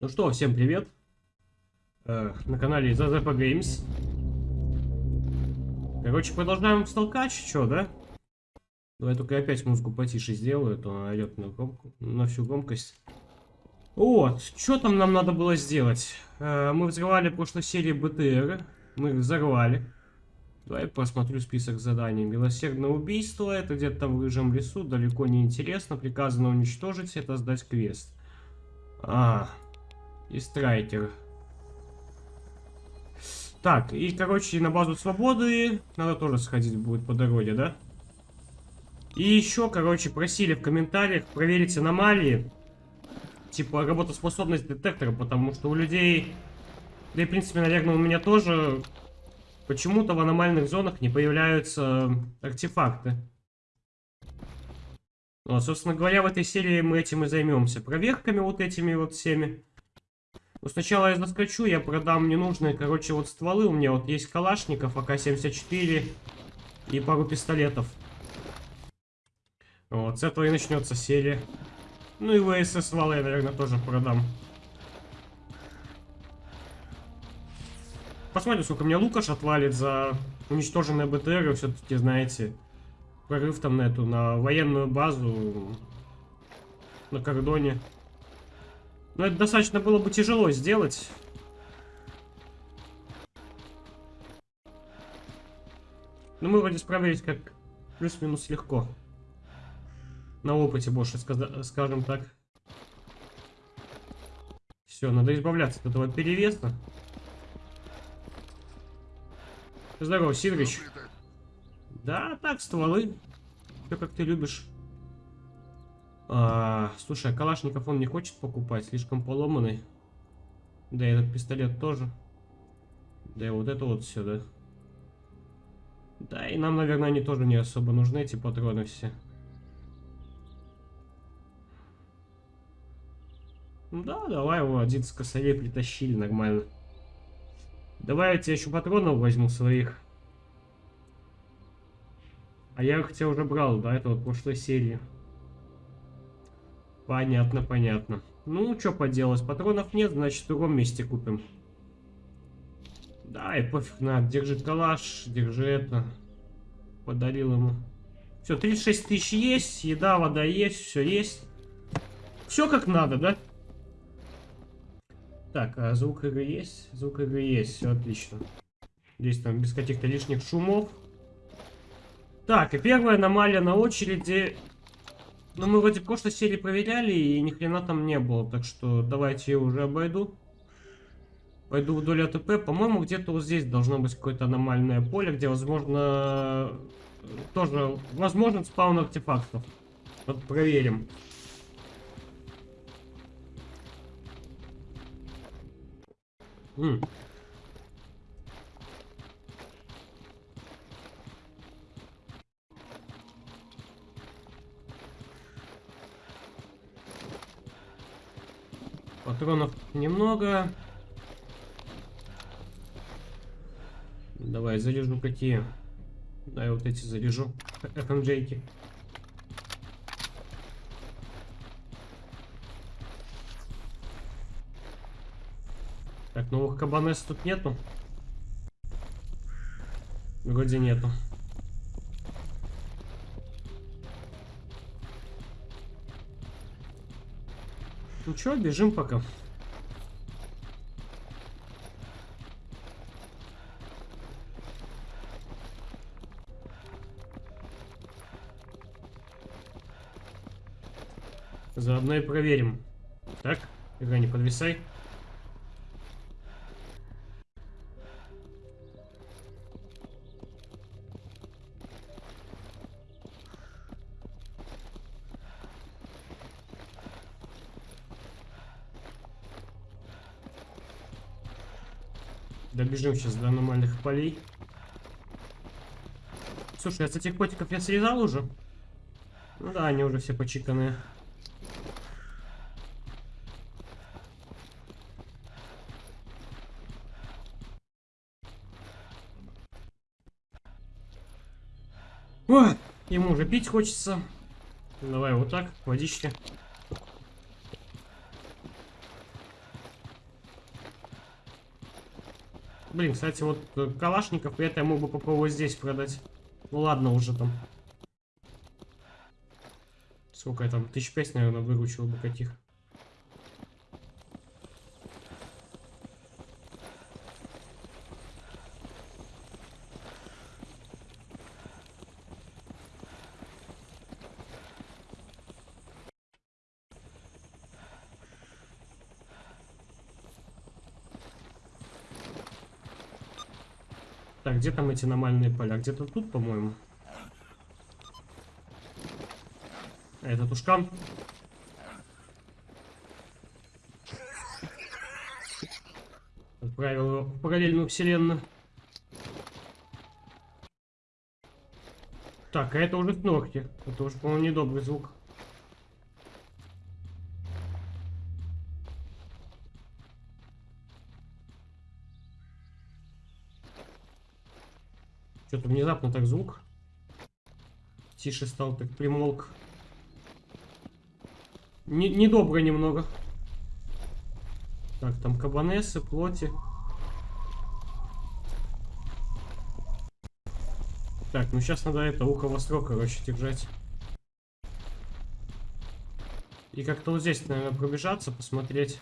Ну что, всем привет. Э, на канале ZZP Games. Короче, продолжаем столкач, чё, да? Давай только опять музыку потише сделаю, а то она орёт на, громку, на всю громкость. Вот, что там нам надо было сделать? Э, мы взрывали прошлой серии БТР. Мы их взорвали. Давай посмотрю список заданий. Милосердное убийство, это где-то в рыжем лесу, далеко не интересно. Приказано уничтожить, это сдать квест. А, и страйкер. Так, и, короче, на базу свободы надо тоже сходить будет по дороге, да? И еще, короче, просили в комментариях проверить аномалии. Типа, работоспособность детектора, потому что у людей... Да и, в принципе, наверное, у меня тоже... Почему-то в аномальных зонах не появляются артефакты. Ну, собственно говоря, в этой серии мы этим и займемся. Проверками вот этими вот всеми. Ну, сначала я заскочу, я продам ненужные, короче, вот стволы. У меня вот есть калашников, АК-74 и пару пистолетов. Вот, с этого и начнется серия. Ну и ВСС валы я, наверное, тоже продам. Посмотрим, сколько мне Лукаш отвалит за уничтоженные БТР. Все-таки, знаете, прорыв там на эту, на военную базу на кордоне. Но это достаточно было бы тяжело сделать. Но мы вроде справились как плюс-минус легко. На опыте больше, скажем так. Все, надо избавляться от этого перевеса. Здорово, Сидорыч. Да, так, стволы. Все как ты любишь. А, слушай, а Калашников он не хочет покупать, слишком поломанный. Да и этот пистолет тоже. Да и вот это вот все, да. Да, и нам, наверное, они тоже не особо нужны, эти патроны все. Ну да, давай его один с косарей притащили, нормально. Давай я тебе еще патронов возьму своих. А я их тебе уже брал, да, это вот прошлой серии. Понятно, понятно. Ну, что поделать, патронов нет, значит, в другом месте купим. Да, и пофиг, на, держи калаш, держи это. Подарил ему. Все, 36 тысяч есть, еда, вода есть, все есть. Все как надо, да? Так, а звук игры есть? Звук игры есть, все отлично. Здесь там без каких-то лишних шумов. Так, и первая аномалия на очереди ну, мы вроде прошлой серии проверяли, и ни хрена там не было. Так что давайте я уже обойду. Пойду вдоль АТП. По-моему, где-то вот здесь должно быть какое-то аномальное поле, где, возможно, тоже возможен спаун артефактов. Вот проверим. М Патронов немного. Давай, заряжу какие. Да, я вот эти заряжу. FMJ-ки. Так, новых кабанес тут нету? Вроде нету. Что, бежим пока. Заодно и проверим. Так, игра не подвисай. Добежим сейчас до аномальных полей. Слушай, а с этих котиков я срезал уже? Ну да, они уже все почиканные. О, ему уже пить хочется. Давай вот так, водички. Блин, кстати, вот э, калашников это я мог бы попробовать здесь продать. Ну ладно уже там. Сколько я там? Тысяч пять, наверное, выручил бы каких. Так, где там эти аномальные поля? Где-то тут, по-моему. А это тушкан. Отправил его в параллельную вселенную. Так, а это уже снорки. Это уже, по-моему, недобрый звук. Что-то внезапно так звук. Тише стал, так примолк. Не, недобро немного. Так, там кабанесы, плоти. Так, ну сейчас надо это ухо востро, короче, держать. И как-то вот здесь, наверное, пробежаться, посмотреть.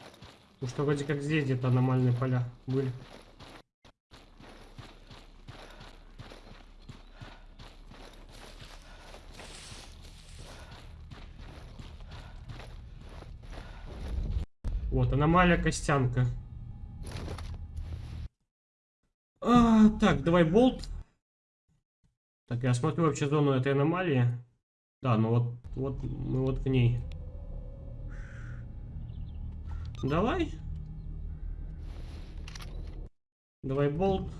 Потому что вроде как здесь где-то аномальные поля были. Вот, аномалия Костянка. А, так, давай болт. Так, я смотрю вообще зону этой аномалии. Да, ну вот, вот мы вот в ней. Давай. Давай болт.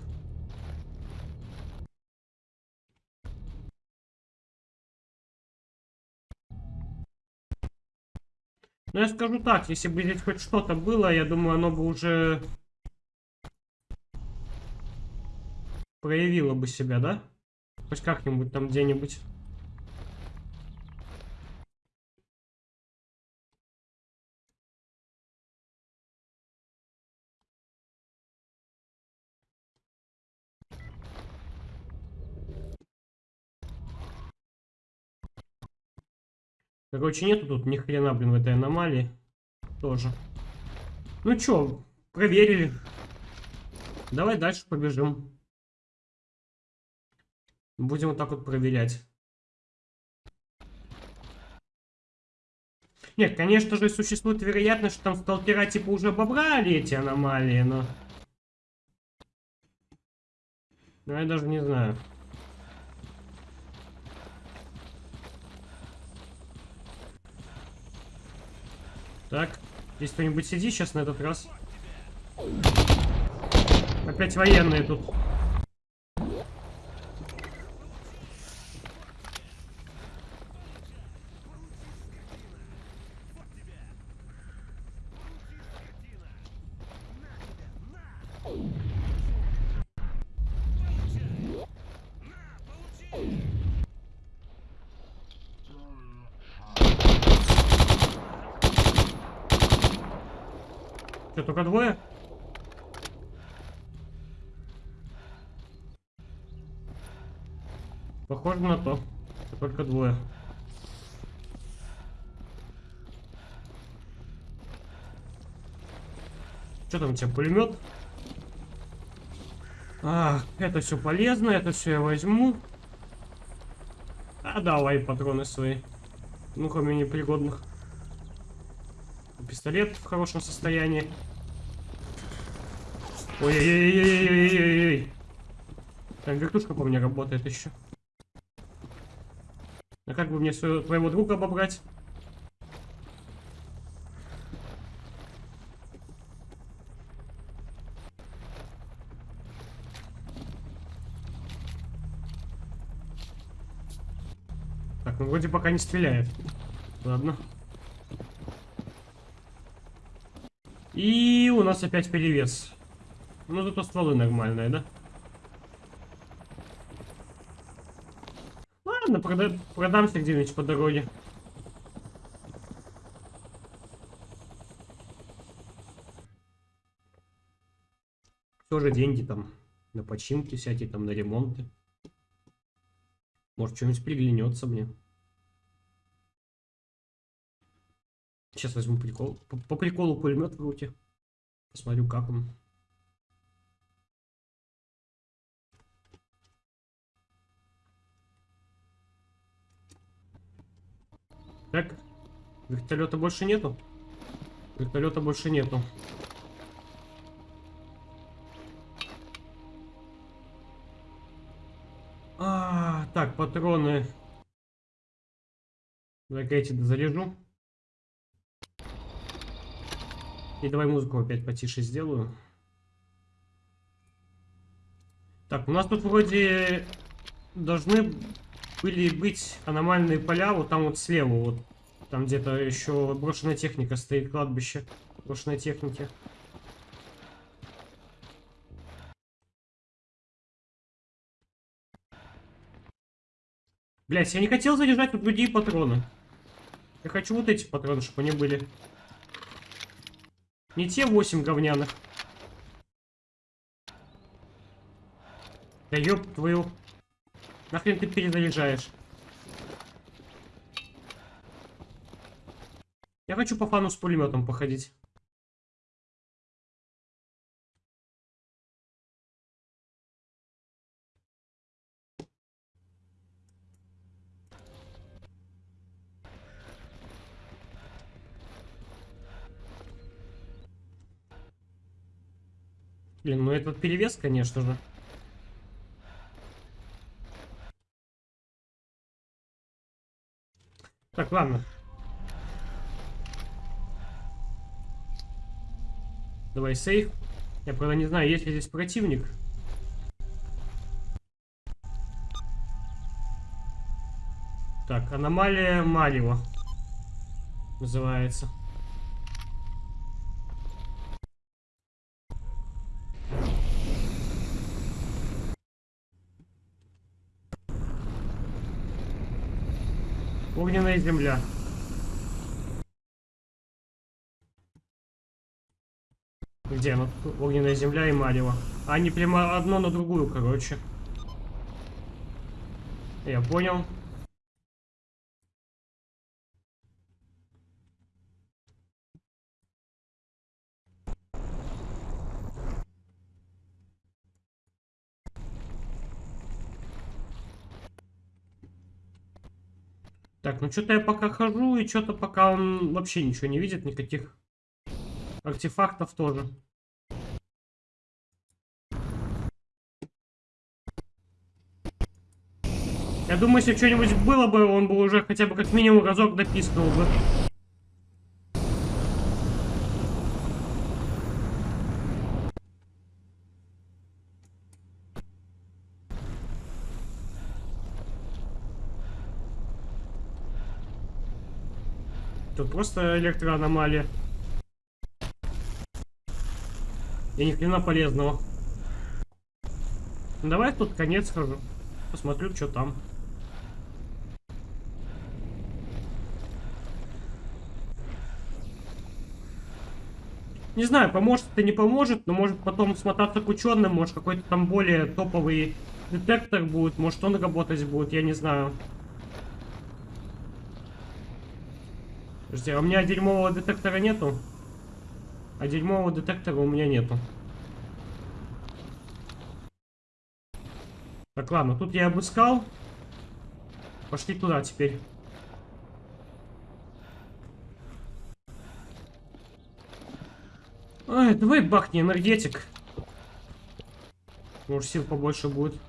Ну, я скажу так, если бы здесь хоть что-то было, я думаю, оно бы уже проявило бы себя, да? Хоть как-нибудь там где-нибудь. Короче, нету тут ни хрена, блин, в этой аномалии. Тоже. Ну чё, проверили. Давай дальше побежим. Будем вот так вот проверять. Нет, конечно же, существует вероятность, что там сталкера типа уже обобрали эти аномалии, но... Но я даже не знаю. Так, здесь кто-нибудь сидит сейчас на этот раз? Опять военные тут. Что, только двое? Похоже на то. Только двое. Что там у тебя, пулемет? А, это все полезно, это все я возьму. А давай патроны свои. Ну, кроме непригодных. Пистолет в хорошем состоянии. Ой-ой-ой-ой-ой-ой-ой. Там вертушка по мне работает еще. А как бы мне своего, друга обобрать? Так, ну вроде пока не стреляет. Ладно. И у нас опять перевес. Ну, зато стволы нормальные, да? Ладно, прода продамся где-нибудь по дороге. Все же деньги там на починки всякие, там на ремонты. Может, что-нибудь приглянется мне. Сейчас возьму прикол. По, по приколу пулемет в руки. Посмотрю, как он. Так, вертолета больше нету? Вертолета больше нету. А, так, патроны. Так, эти заряжу. И давай музыку опять потише сделаю. Так, у нас тут вроде должны были быть аномальные поля, вот там вот слева, вот. Там где-то еще брошенная техника стоит, кладбище брошенной техники. Блять, я не хотел заряжать вот другие патроны. Я хочу вот эти патроны, чтобы они были. Не те 8 говняных. Да ёб твою. Нахрен ты перезаряжаешь? Я хочу по фану с пулеметом походить. Блин, ну этот перевес, конечно же. Так, ладно. Давай сейф. Я, правда, не знаю, есть ли здесь противник. Так, аномалия Малева называется. Огненная земля. Где оно? Огненная земля и Марево. Они прямо одно на другую, короче. Я понял. Так, ну что-то я пока хожу, и что-то пока он вообще ничего не видит, никаких артефактов тоже. Я думаю, если что-нибудь было бы, он бы уже хотя бы как минимум разок дописывал бы. Просто электроаномалия. И ни хрена полезного. Ну, давай тут конец схожу. Посмотрю, что там. Не знаю, поможет это не поможет, но может потом смотаться к ученым, может какой-то там более топовый детектор будет, может он работать будет, я не знаю. Подожди, а у меня дерьмового детектора нету? А дерьмового детектора у меня нету. Так, ладно, тут я обыскал. Пошли туда теперь. Ай, давай бахни энергетик. Может сил побольше будет.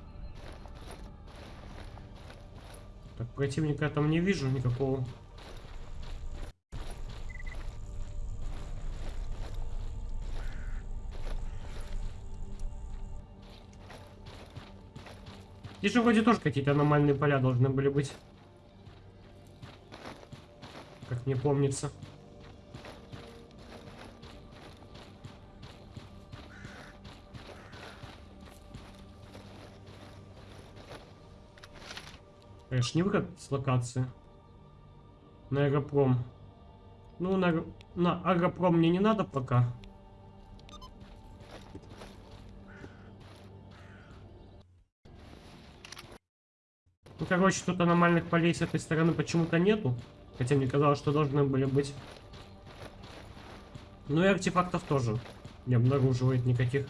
Так, противника я там не вижу никакого. Здесь же вроде тоже какие-то аномальные поля должны были быть. Как мне помнится. Конечно, не выход с локации. На аэропром. Ну, на, на аэропром мне не надо пока. Короче, тут аномальных полей с этой стороны почему-то нету. Хотя мне казалось, что должны были быть. Ну и артефактов тоже не обнаруживает никаких.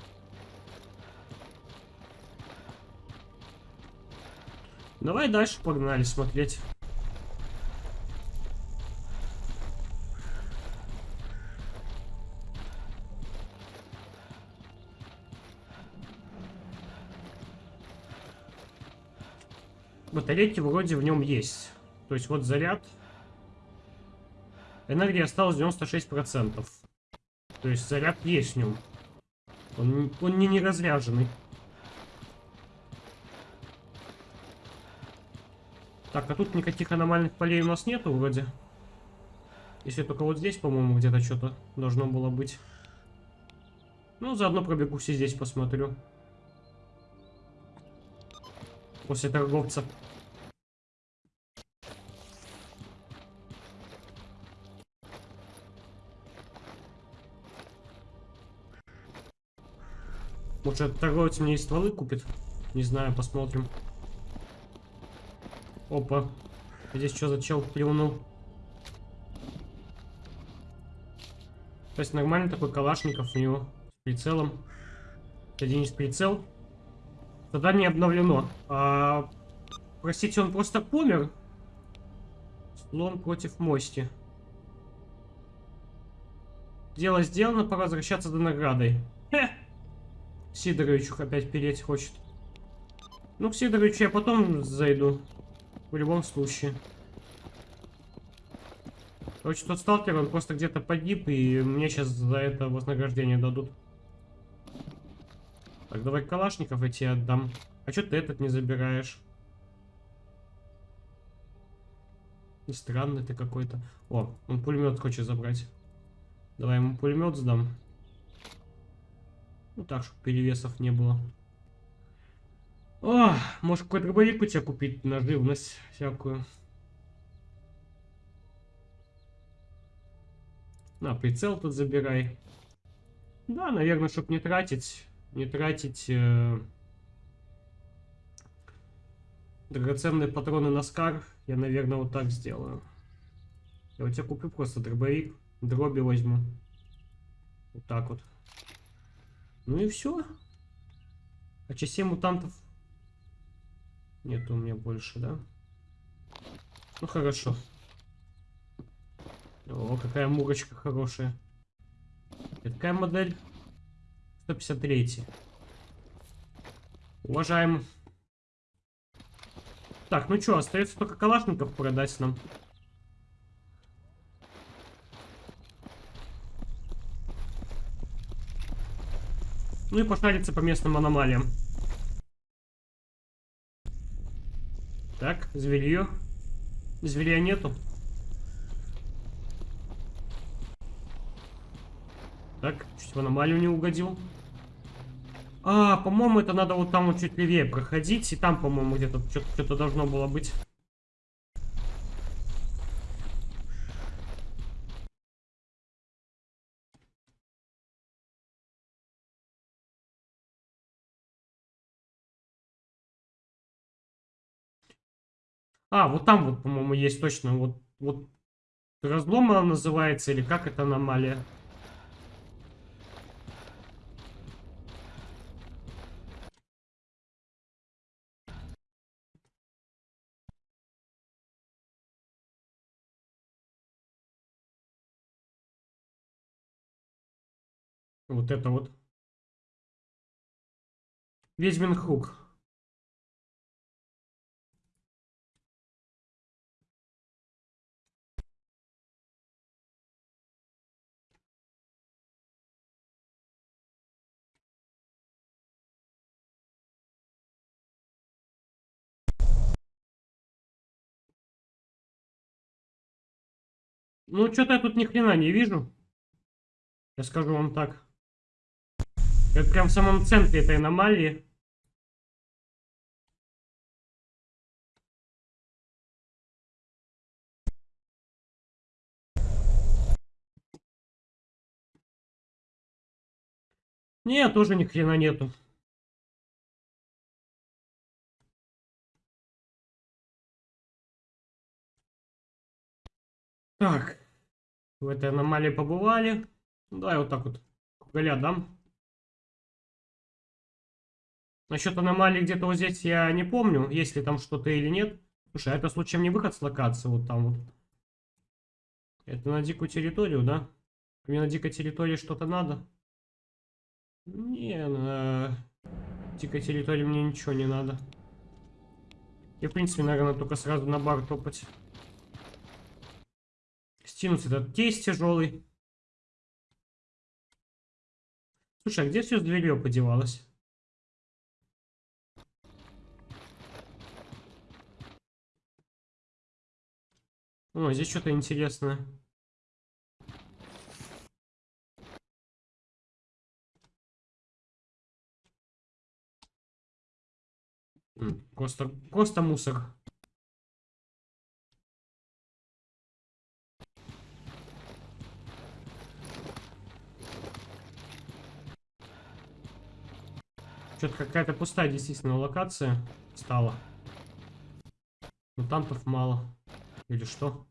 Давай дальше погнали смотреть. Батарейки вроде в нем есть. То есть вот заряд. Энергии осталось 96%. То есть заряд есть в нем. Он, он не неразряженный. Так, а тут никаких аномальных полей у нас нету вроде. Если только вот здесь, по-моему, где-то что-то должно было быть. Ну, заодно пробегусь и здесь посмотрю. После торговца. Может, торговец мне и стволы купит? Не знаю, посмотрим. Опа. Здесь что за чел плюнул? То есть нормальный такой калашников у него. С прицелом. Один из прицел. Не обновлено. А, простите, он просто помер? Слон против мости. Дело сделано, пора возвращаться до наградой. Сидоровичу опять переть хочет. Ну, к Сидоровичу я потом зайду. В любом случае. Короче, тот сталкер, он просто где-то погиб, и мне сейчас за это вознаграждение дадут. Так, давай калашников эти отдам. А что ты этот не забираешь? Странный ты какой-то. О, он пулемет хочет забрать. Давай ему пулемет сдам. Ну так, чтобы перевесов не было. О, может какой-то дробовик у тебя купить на живность всякую. На, прицел тут забирай. Да, наверное, чтобы не тратить, не тратить э, драгоценные патроны на скар, я, наверное, вот так сделаю. Я у тебя куплю просто дробовик, дроби возьму. Вот так вот. Ну и все. А частей мутантов нет у меня больше, да? Ну хорошо. О, какая мурочка хорошая. Это какая модель? 153. Уважаем. Так, ну что, остается только калашников продать нам. Ну и пошариться по местным аномалиям. Так, зверье. Зверя нету. Так, чуть в аномалию не угодил. А, по-моему, это надо вот там вот чуть левее проходить. И там, по-моему, где-то что-то должно было быть. А, вот там вот, по-моему, есть точно. Вот, вот разлом она называется, или как это аномалия? Вот это вот. Ведьмин круг. Ну, что-то я тут ни хрена не вижу. Я скажу вам так. Я прям в самом центре этой аномалии. Нет, тоже ни хрена нету. Так. В этой аномалии побывали. Ну, Давай вот так вот. Кугаля дам. Насчет аномалии где-то вот здесь я не помню, есть ли там что-то или нет. Слушай, а это случаем не выход с локации вот там вот? Это на дикую территорию, да? Мне на дикой территории что-то надо? Не, на дикой территории мне ничего не надо. И, в принципе, наверное, только сразу на бар топать. Стянуть этот тесть тяжелый. Слушай, а где все с дверью подевалось? О, здесь что-то интересное. Просто, просто мусор. Что-то какая-то пустая действительно локация стала. Мутантов мало. Или что?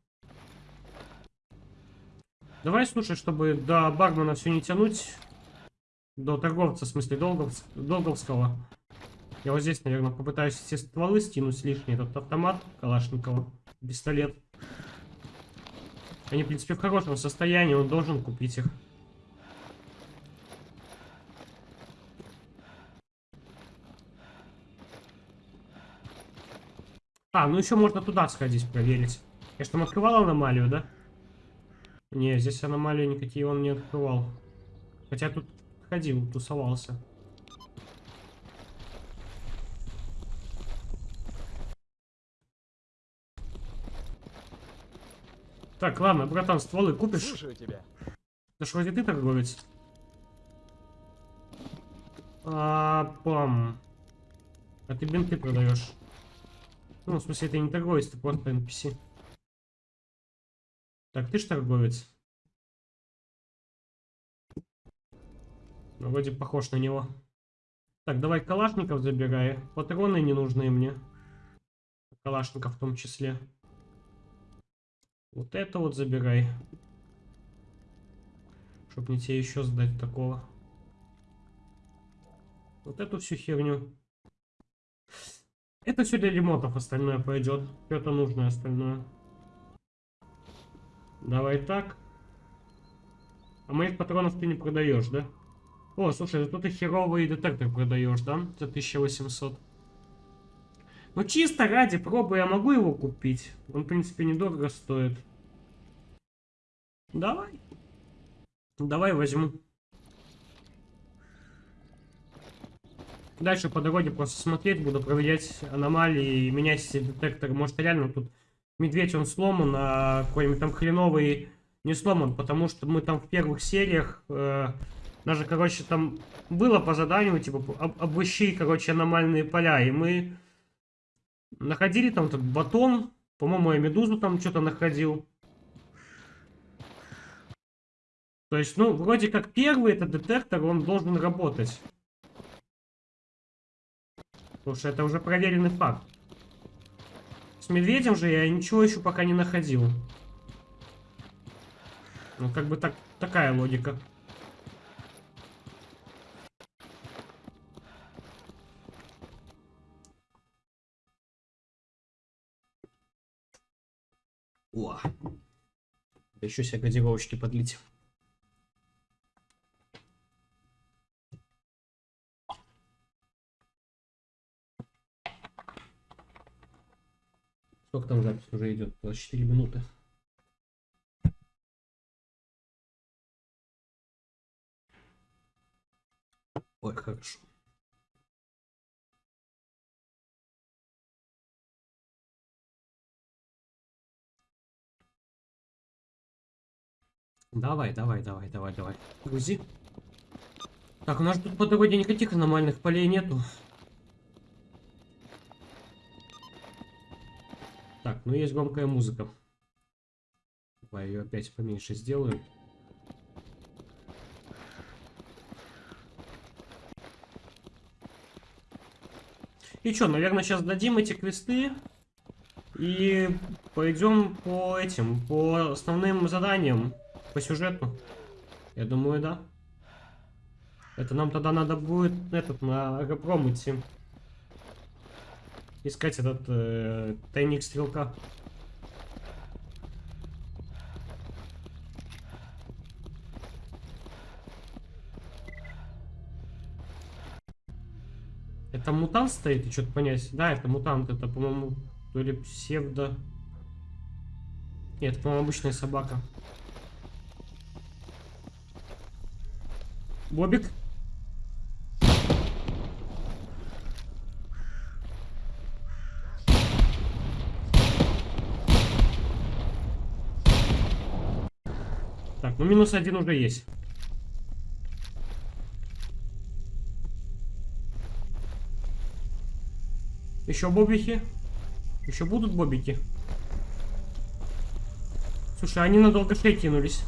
Давай, слушай, чтобы до бармена все не тянуть. До торговца, в смысле, Долгов... Долговского. Я вот здесь, наверное, попытаюсь все стволы стянуть лишний. Этот автомат Калашникова, пистолет. Они, в принципе, в хорошем состоянии, он должен купить их. А, ну еще можно туда сходить, проверить. Я что, там открывал аномалию, да? Не, здесь аномалии никакие он не открывал. Хотя тут ходил, тусовался. Так, ладно, братан, стволы купишь? Слушаю тебя. Да что, вроде ты торговец? А, пам. А ты бинты продаешь? Ну, в смысле, ты не торговец, ты просто NPC. Так, ты ж торговец. Ну, вроде похож на него. Так, давай калашников забирай. Патроны не нужны мне. Калашников в том числе. Вот это вот забирай. Чтоб не тебе еще сдать такого. Вот эту всю херню. Это все для ремонтов остальное пойдет. Что-то нужное остальное. Давай так. А моих патронов ты не продаешь, да? О, слушай, зато ты херовый детектор продаешь, да? За 1800. Ну чисто ради пробы я могу его купить. Он, в принципе, недорого стоит. Давай. Давай возьму. Дальше по дороге просто смотреть, буду проверять аномалии, менять все. Может реально тут медведь он сломан, а какой-нибудь там хреновый не сломан, потому что мы там в первых сериях э, даже, короче, там было по заданию, типа, об, обыщи, короче, аномальные поля, и мы находили там этот батон, по-моему, я медузу там что-то находил. То есть, ну, вроде как первый этот детектор, он должен работать. Потому что это уже проверенный факт. С медведем же я ничего еще пока не находил. Ну, как бы так, такая логика. О! Да еще себе газировочки подлить. Сколько там запись уже идет? 24 минуты. Ой, хорошо. Давай, давай, давай, давай, давай. Грузи. Так, у нас тут по дороге никаких аномальных полей нету. Так, ну есть громкая музыка. Давай ее опять поменьше сделаю. И что, наверное, сейчас дадим эти квесты. И пойдем по этим, по основным заданиям, по сюжету. Я думаю, да. Это нам тогда надо будет этот на аэродром идти. Искать этот э, тайник стрелка. Это мутант стоит, и что-то понять. Да, это мутант, это, по-моему, то ли псевдо... Нет, по-моему, обычная собака. Бобик? Ну минус один уже есть. Еще бобики? Еще будут бобики? Слушай, они надолго шеи кинулись.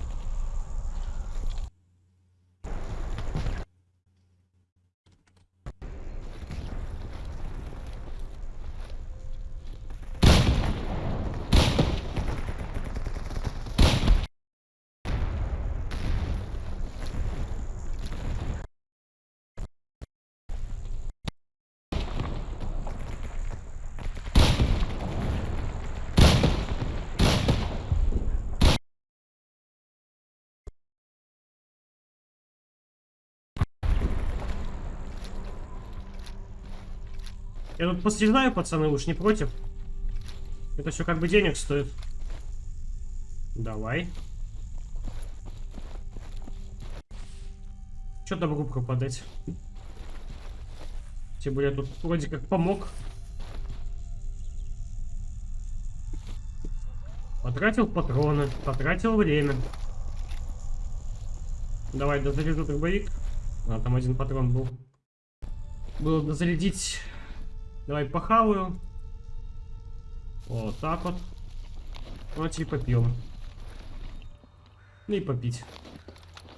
Я тут посъездаю, пацаны, уж не против. Это все как бы денег стоит. Давай. Что добру пропадать? Тем более тут вроде как помог. Потратил патроны, потратил время. Давай, дозаряжу дробовик. А, там один патрон был. Было дозарядить Давай похаваю. Вот так вот. Вот и попьем. Ну и попить.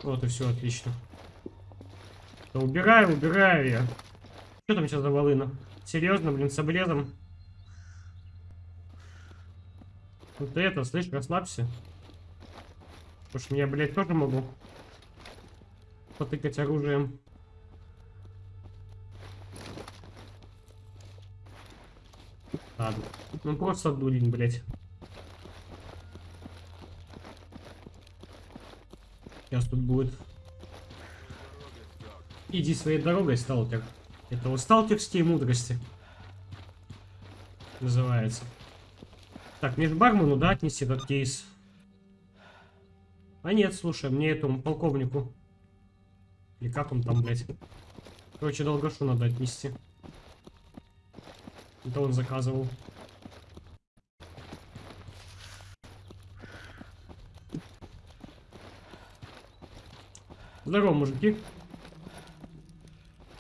Вот и все, отлично. Да убираю, убираю я. Что там сейчас за волына? Серьезно, блин, с обрезом? Вот это, слышь, расслабься. Потому что я, блядь, тоже могу потыкать оружием. Ладно. Ну просто дурень, блядь. Сейчас тут будет. Иди своей дорогой, сталкер. Это вот сталкерские мудрости. Называется. Так, мне же бармену, да, отнести этот кейс? А нет, слушай, мне этому полковнику. Или как он там, блядь? Короче, долгошу надо отнести. Это он заказывал. Здорово, мужики.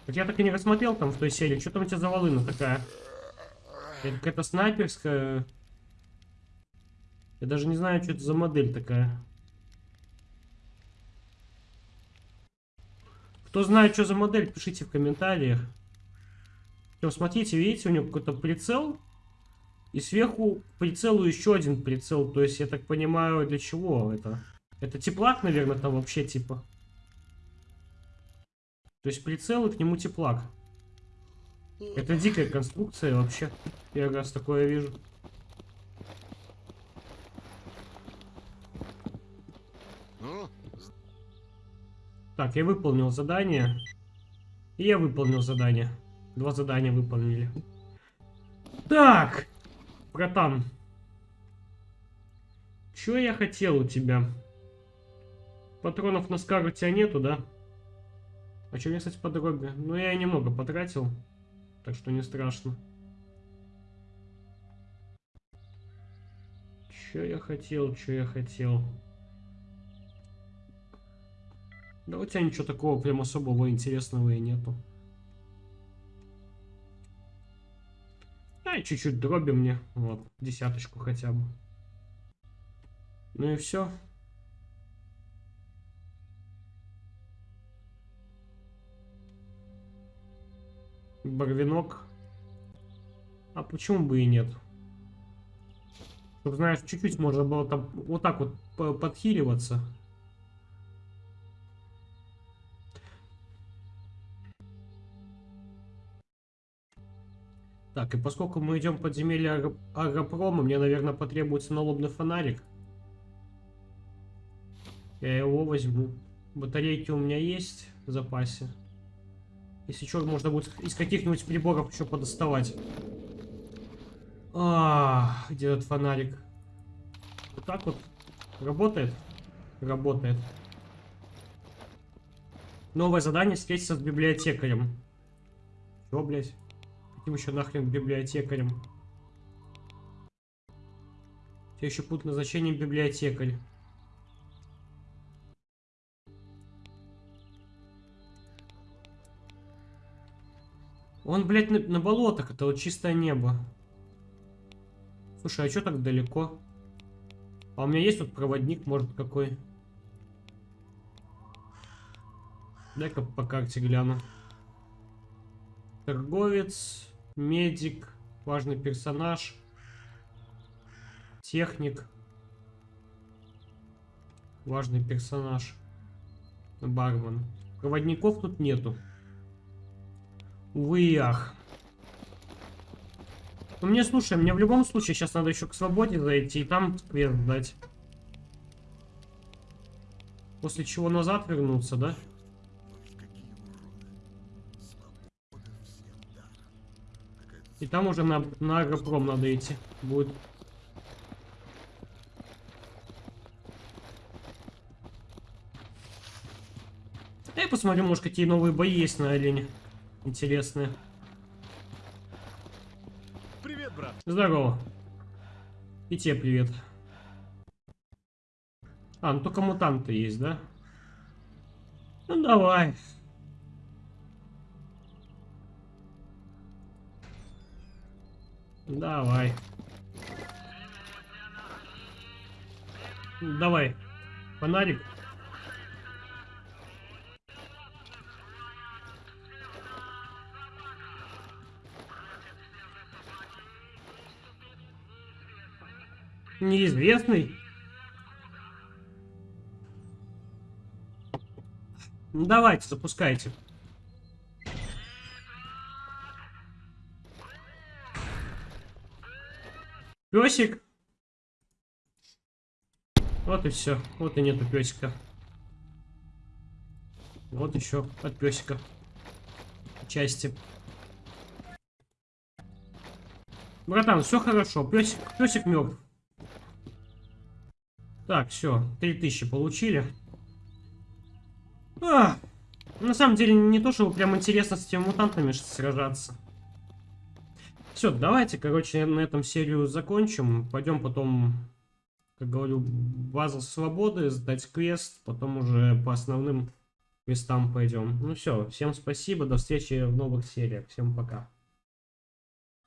Так я так и не рассмотрел там в той серии. Что там у тебя за волына такая? Это какая-то снайперская. Я даже не знаю, что это за модель такая. Кто знает, что за модель, пишите в комментариях. Все, смотрите, видите, у него какой-то прицел. И сверху прицелу еще один прицел. То есть, я так понимаю, для чего это? Это теплак, наверное, там вообще типа. То есть прицел и к нему теплак. Это дикая конструкция вообще. Первый раз такое вижу. Так, я выполнил задание. И я выполнил задание. Два задания выполнили. Так, братан. Что я хотел у тебя? Патронов на скар у тебя нету, да? А что мне, кстати, по дороге? Ну, я немного потратил. Так что не страшно. Что я хотел, что я хотел? Да у тебя ничего такого прям особого интересного и нету. Да, чуть-чуть дроби мне. Вот, десяточку хотя бы. Ну и все. Барвинок. А почему бы и нет? Чтобы, знаешь, чуть-чуть можно было там вот так вот по- подхиливаться. Так, и поскольку мы идем в подземелье агропрома, мне, наверное, потребуется налобный фонарик. Я его возьму. Батарейки у меня есть в запасе. Если что, можно будет из каких-нибудь приборов еще подоставать. А, где этот фонарик? Вот так вот. Работает? Работает. Новое задание встретиться с библиотекарем. Чё, блядь? Каким еще нахрен библиотекарем? Тебе еще пункт назначения библиотекарь. Он, блядь, на, на болотах, это вот чистое небо. Слушай, а что так далеко? А у меня есть тут проводник, может, какой? Дай-ка по карте гляну. Торговец, медик, важный персонаж, техник, важный персонаж, бармен. Проводников тут нету. Увы и ах. Ну мне, слушай, мне в любом случае сейчас надо еще к свободе зайти и там квест дать. После чего назад вернуться, да? И там уже на, на агропром надо идти. Будет. Я посмотрю, может, какие новые бои есть на арене. Интересные. Привет, брат. Здорово. И тебе привет. А, ну только мутанты есть, да? Ну давай. Давай. Давай. Фонарик. Неизвестный. Ну давайте, запускайте. Песик. Вот и все. Вот и нету песика. Вот еще от песика. Части. Братан, все хорошо. Песик, песик мертв. Так, все. 3000 получили. А, на самом деле, не то, чтобы прям интересно с этими мутантами сражаться. Все, давайте, короче, на этом серию закончим. Пойдем потом, как говорю, базу свободы, сдать квест, потом уже по основным квестам пойдем. Ну все, всем спасибо, до встречи в новых сериях. Всем пока.